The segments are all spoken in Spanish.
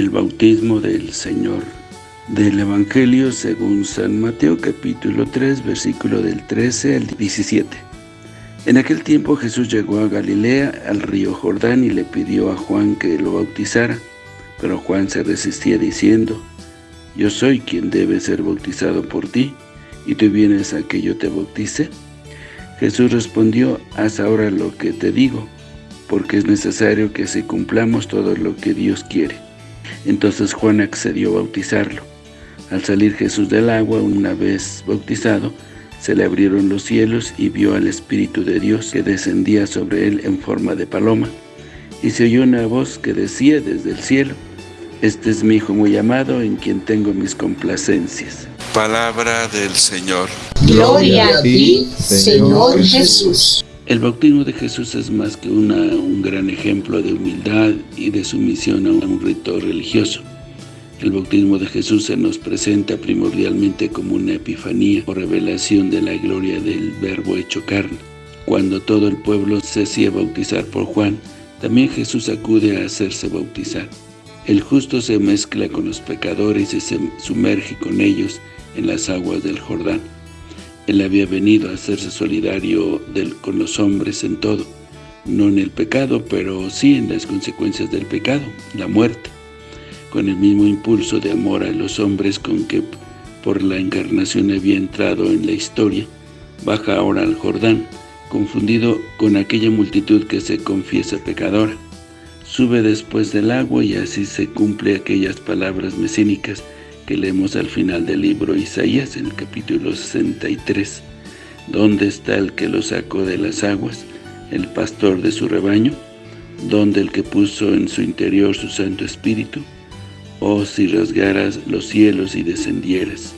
bautismo del Señor. Del Evangelio según San Mateo capítulo 3 versículo del 13 al 17. En aquel tiempo Jesús llegó a Galilea, al río Jordán, y le pidió a Juan que lo bautizara. Pero Juan se resistía diciendo, Yo soy quien debe ser bautizado por ti, ¿y tú vienes a que yo te bautice? Jesús respondió, Haz ahora lo que te digo, porque es necesario que se cumplamos todo lo que Dios quiere. Entonces Juan accedió a bautizarlo. Al salir Jesús del agua, una vez bautizado, se le abrieron los cielos y vio al Espíritu de Dios que descendía sobre él en forma de paloma. Y se oyó una voz que decía desde el cielo, Este es mi Hijo muy amado, en quien tengo mis complacencias. Palabra del Señor. Gloria a ti, Señor Jesús. El bautismo de Jesús es más que un gran ejemplo de humildad y de sumisión a un rito religioso. El bautismo de Jesús se nos presenta primordialmente como una epifanía o revelación de la gloria del verbo hecho carne. Cuando todo el pueblo se hacía bautizar por Juan, también Jesús acude a hacerse bautizar. El justo se mezcla con los pecadores y se sumerge con ellos en las aguas del Jordán. Él había venido a hacerse solidario con los hombres en todo, no en el pecado, pero sí en las consecuencias del pecado, la muerte. Con el mismo impulso de amor a los hombres con que por la encarnación había entrado en la historia, baja ahora al Jordán, confundido con aquella multitud que se confiesa pecadora. Sube después del agua y así se cumple aquellas palabras mesínicas que leemos al final del libro Isaías, en el capítulo 63. ¿Dónde está el que lo sacó de las aguas, el pastor de su rebaño? ¿Dónde el que puso en su interior su Santo Espíritu? Oh, si rasgaras los cielos y descendieras.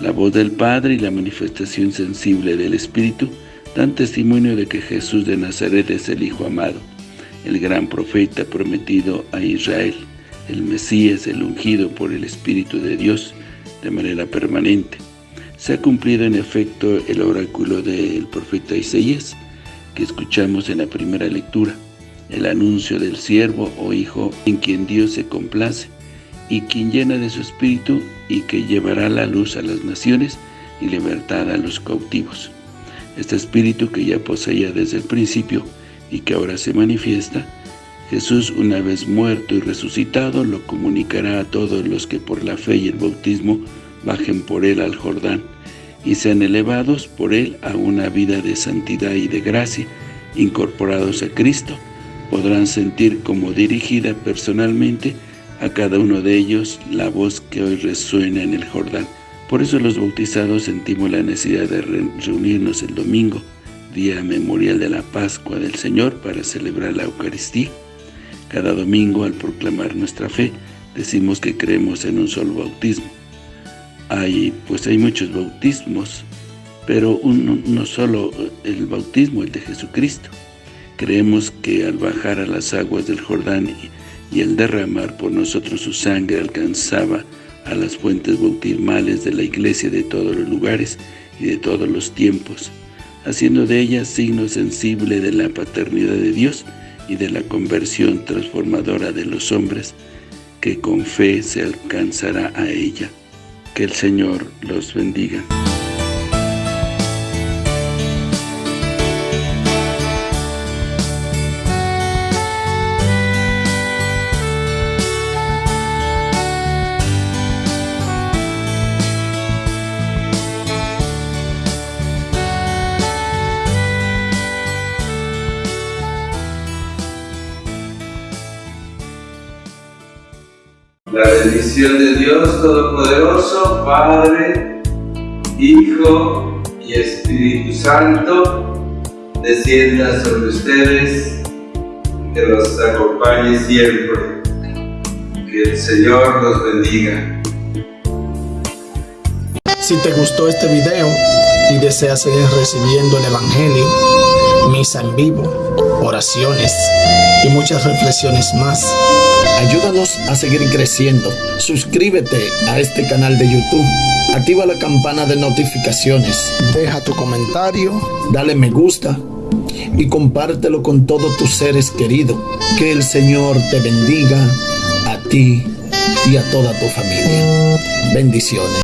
La voz del Padre y la manifestación sensible del Espíritu dan testimonio de que Jesús de Nazaret es el Hijo amado, el gran profeta prometido a Israel el Mesías, el ungido por el Espíritu de Dios de manera permanente. Se ha cumplido en efecto el oráculo del profeta Isaías, que escuchamos en la primera lectura, el anuncio del siervo o hijo en quien Dios se complace, y quien llena de su espíritu y que llevará la luz a las naciones y libertad a los cautivos. Este espíritu que ya poseía desde el principio y que ahora se manifiesta, Jesús, una vez muerto y resucitado, lo comunicará a todos los que por la fe y el bautismo bajen por él al Jordán y sean elevados por él a una vida de santidad y de gracia, incorporados a Cristo, podrán sentir como dirigida personalmente a cada uno de ellos la voz que hoy resuena en el Jordán. Por eso los bautizados sentimos la necesidad de reunirnos el domingo, día memorial de la Pascua del Señor, para celebrar la Eucaristía cada domingo, al proclamar nuestra fe, decimos que creemos en un solo bautismo. Hay, pues hay muchos bautismos, pero no solo el bautismo, el de Jesucristo. Creemos que al bajar a las aguas del Jordán y, y al derramar por nosotros su sangre alcanzaba a las fuentes bautismales de la iglesia de todos los lugares y de todos los tiempos, haciendo de ella signo sensible de la paternidad de Dios y de la conversión transformadora de los hombres, que con fe se alcanzará a ella. Que el Señor los bendiga. La bendición de Dios Todopoderoso, Padre, Hijo y Espíritu Santo, descienda sobre ustedes, que los acompañe siempre. Que el Señor los bendiga. Si te gustó este video y deseas seguir recibiendo el Evangelio, misa en vivo, oraciones y muchas reflexiones más, Ayúdanos a seguir creciendo. Suscríbete a este canal de YouTube. Activa la campana de notificaciones. Deja tu comentario. Dale me gusta. Y compártelo con todos tus seres queridos. Que el Señor te bendiga a ti y a toda tu familia. Bendiciones.